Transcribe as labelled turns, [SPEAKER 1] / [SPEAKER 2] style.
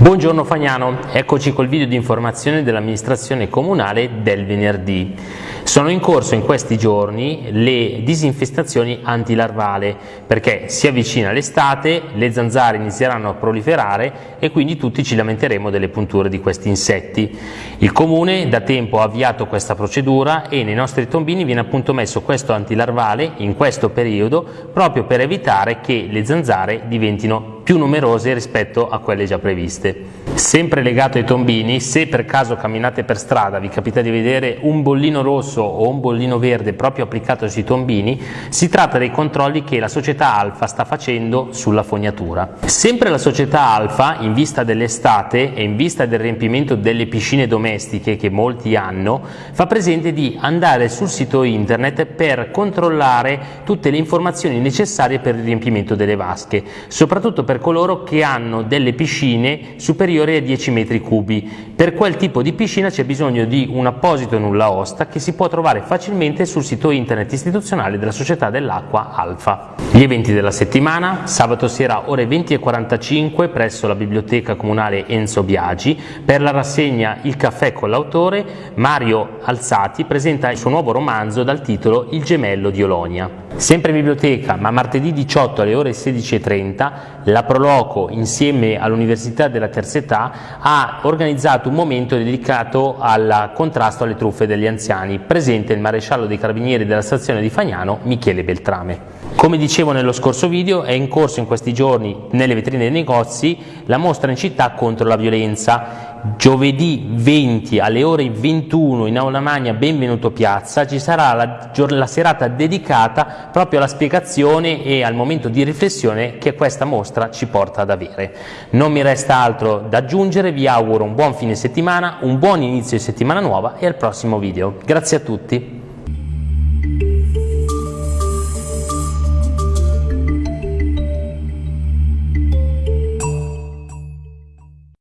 [SPEAKER 1] Buongiorno Fagnano, eccoci col video di informazione dell'amministrazione comunale del venerdì. Sono in corso in questi giorni le disinfestazioni antilarvale perché si avvicina l'estate, le zanzare inizieranno a proliferare e quindi tutti ci lamenteremo delle punture di questi insetti. Il comune da tempo ha avviato questa procedura e nei nostri tombini viene appunto messo questo antilarvale in questo periodo proprio per evitare che le zanzare diventino più numerose rispetto a quelle già previste. Sempre legato ai tombini, se per caso camminate per strada vi capita di vedere un bollino rosso o un bollino verde proprio applicato sui tombini, si tratta dei controlli che la società Alfa sta facendo sulla fognatura. Sempre la società Alfa, in vista dell'estate e in vista del riempimento delle piscine domestiche che molti hanno, fa presente di andare sul sito internet per controllare tutte le informazioni necessarie per il riempimento delle vasche, soprattutto per coloro che hanno delle piscine superiori a 10 metri cubi. Per quel tipo di piscina c'è bisogno di un apposito nulla osta che si trovare facilmente sul sito internet istituzionale della Società dell'Acqua Alfa. Gli eventi della settimana, sabato sera ore 20.45 presso la Biblioteca Comunale Enzo Biagi, per la rassegna Il caffè con l'autore, Mario Alzati presenta il suo nuovo romanzo dal titolo Il gemello di Olonia. Sempre in biblioteca, ma martedì 18 alle ore 16.30, la Proloco insieme all'Università della Terza Età ha organizzato un momento dedicato al contrasto alle truffe degli anziani, presente il maresciallo dei carabinieri della stazione di Fagnano, Michele Beltrame. Come dicevo nello scorso video, è in corso in questi giorni nelle vetrine dei negozi la mostra in città contro la violenza giovedì 20 alle ore 21 in Aula Magna Benvenuto Piazza ci sarà la, la, serata dedicata proprio alla spiegazione e al momento di riflessione che questa mostra ci porta ad avere. Non mi resta altro da aggiungere, vi auguro un buon fine settimana, un buon inizio di settimana nuova e al prossimo video. Grazie a tutti.